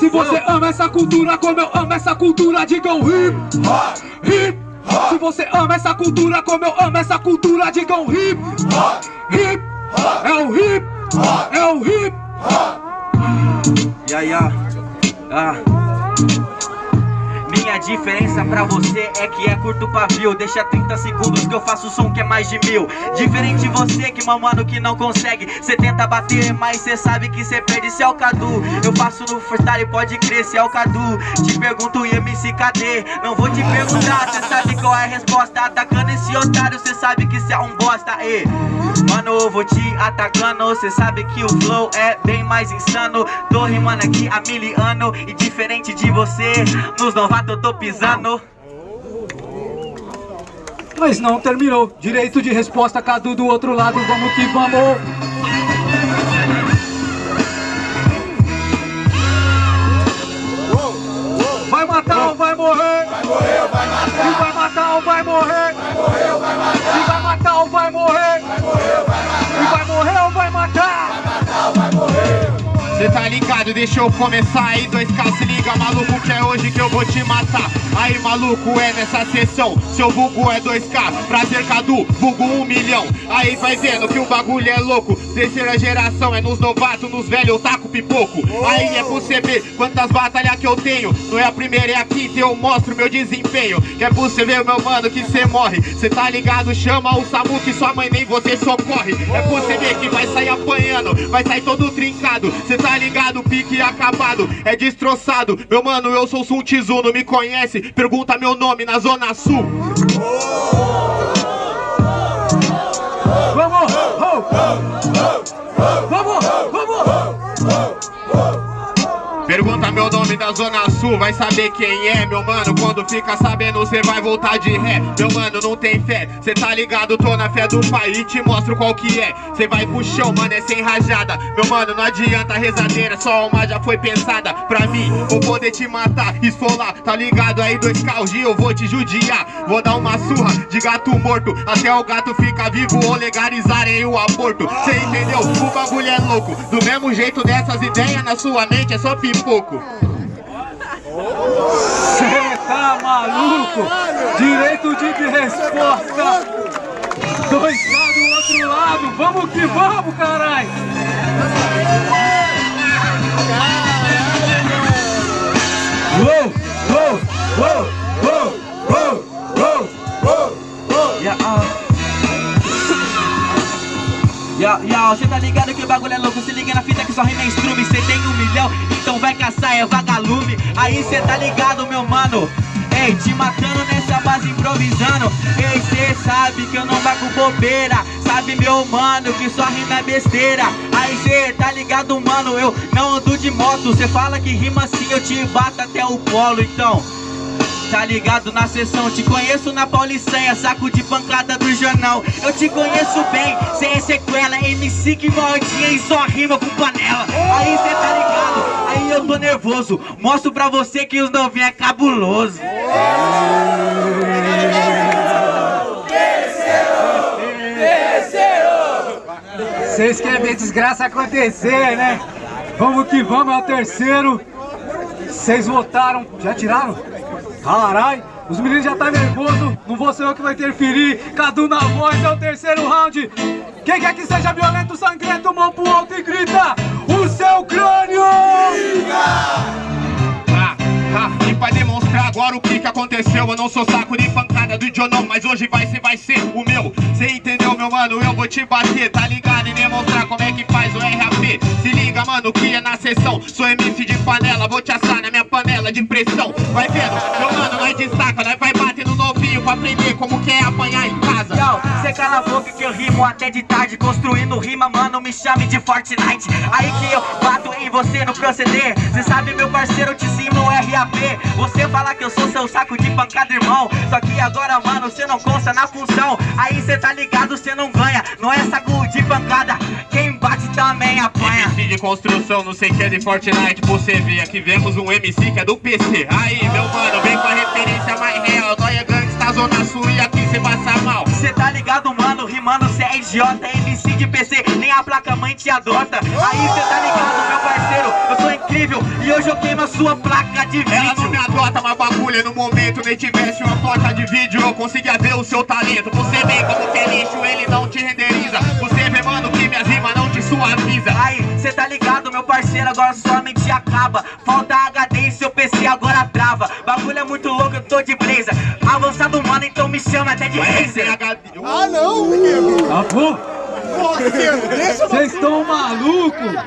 Se você ama essa cultura como eu amo essa cultura, digam hip hop, hip hop. Se você ama essa cultura como eu amo essa cultura, digam hip hop, hip hop. É o hip hop, é o hip hop. Yeah, yeah. Ah. Minha diferença pra você é que é curto pavio. Deixa 30 segundos que eu faço som que é mais de mil. Diferente você que mamano que não consegue. Cê tenta bater, mas cê sabe que cê perde. Cê é o Cadu, eu faço no freestyle pode crer Cê é o Cadu, te pergunto MC cadê? Não vou te perguntar, cê sabe qual é a resposta. Atacando esse otário, cê sabe que cê é um bosta. E, Mano, eu vou te atacando. Cê sabe que o flow é bem mais insano. Tô rimando aqui há mil anos E diferente de você, nos novatos eu tô pisando Mas não terminou Direito de resposta, Cadu do outro lado Vamos que vamos Vai matar ou vai morrer? Vai morrer ou vai matar? E vai matar ou vai morrer? Vai morrer ou vai matar? E vai matar ou vai morrer? Vai morrer ou vai matar? E vai morrer ou vai matar? Vai matar ou vai morrer? Cê tá ligado, deixa eu começar aí 2K se liga maluco que é hoje que eu vou te matar. Aí maluco é nessa sessão, seu bugo é 2K Prazer Cadu, bugo 1 um milhão. Aí vai vendo que o bagulho é louco Terceira geração é nos novatos, nos velhos eu taco pipoco. Aí é pra você ver quantas batalhas que eu tenho Não é a primeira, é a quinta eu mostro meu desempenho. Que é pra você ver meu mano que cê morre. Cê tá ligado, chama o Samu que sua mãe nem você socorre. É pra você ver que vai sair apanhando, vai sair todo trincado. Cê tá ligado, pique acabado, é destroçado Meu mano, eu sou Sun Tzu, não me conhece? Pergunta meu nome na Zona Sul Vamos! Meu nome da Zona Sul, vai saber quem é, meu mano. Quando fica sabendo, cê vai voltar de ré. Meu mano, não tem fé, cê tá ligado, tô na fé do pai E te mostro qual que é, cê vai pro chão, mano, é sem rajada. Meu mano, não adianta rezadeira, só uma já foi pensada. Pra mim, vou poder te matar, esfolar. Tá ligado aí, dois carros eu vou te judiar. Vou dar uma surra de gato morto Até o gato ficar vivo ou legalizarem o aborto. Cê entendeu? O bagulho é louco. Do mesmo jeito dessas ideias na sua mente é só pipoco Direito de resposta. Dois lá do outro lado. Vamos que vamos, caralho. Uou, uou, uou, uou, uou, uou, uou, uou. Yeah, cê tá ligado que o bagulho é louco Se liga na fita que só rima é Cê tem um milhão, então vai caçar, é vagalume Aí cê tá ligado, meu mano Ei, te matando nessa base improvisando. Ei, cê sabe que eu não baco bobeira. Sabe, meu mano, que só rima é besteira. Aí cê tá ligado, mano, eu não ando de moto. Cê fala que rima assim, eu te bato até o polo, então Tá ligado na sessão, te conheço na Pauliceia Saco de pancada do jornal Eu te conheço bem, sem sequela MC que mordinha e só rima com panela. Aí cê tá ligado, eu tô nervoso Mostro pra você que os novinhos é cabuloso Vocês querem ver desgraça acontecer, né? Vamos que vamos, é o terceiro. Vocês votaram, já tiraram? Caralho, os meninos já tá nervoso, não vou ser eu que vai interferir. Cadu na voz, é o terceiro round. Quem quer que seja violento, sangrento, mão pro alto e grita: O seu aconteceu Eu não sou saco de pancada do John não Mas hoje vai ser, vai ser o meu. Cê entendeu, meu mano? Eu vou te bater, tá ligado? E demonstrar como é que faz o RAP Se liga, mano, que é na sessão. Sou MC de panela, vou te assar na minha panela de pressão. Vai vendo, meu mano, nós destaca Nós vai bater no novinho pra aprender como que é apanhar em casa Cê cala a boca que eu rimo até de tarde Construindo rima, mano, me chame de Fortnite. Aí que eu bato em você no proceder Cê sabe, meu parceiro, eu te ensino o RAP Você fala que eu sou seu saco de pancada, irmão. Só que agora, mano, cê não consta na função. Aí cê tá ligado, cê não ganha. Não é saco de pancada. Quem bate também apanha. MC de construção, não sei que é de Fortnite Você vê, aqui vemos um MC que é do PC Aí, meu mano, vem com a referência mais real Nós é zona sul e aqui cê passa mal. Cê tá ligado, mano, rimando cê é idiota MC de PC, nem a placa mãe te adota. Aí cê tá ligado, meu parceiro Eu sou incrível e hoje eu queimo a sua placa de Ela não vídeo me adota, mas bagulho no momento Nem tivesse uma placa de vídeo Eu conseguia ver o seu talento. Você vê como que é lixo, ele não te renderiza. Você vê, mano, que minhas rimas não te suaviza Aí, cê tá ligado, meu parceiro, agora sua mente acaba. Falta Ah, deixa Vocês estão malucos?